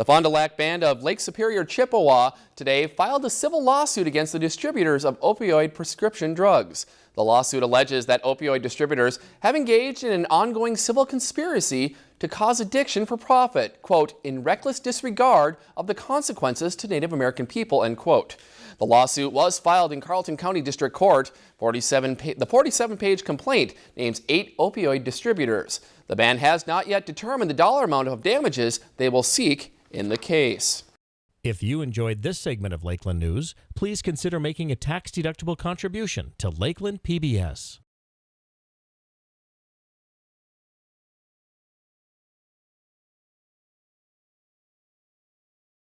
The Fond du Lac Band of Lake Superior, Chippewa today filed a civil lawsuit against the distributors of opioid prescription drugs. The lawsuit alleges that opioid distributors have engaged in an ongoing civil conspiracy to cause addiction for profit, quote, in reckless disregard of the consequences to Native American people, end quote. The lawsuit was filed in Carlton County District Court. 47 the 47-page complaint names eight opioid distributors. The band has not yet determined the dollar amount of damages they will seek in the case. If you enjoyed this segment of Lakeland News, please consider making a tax-deductible contribution to Lakeland PBS.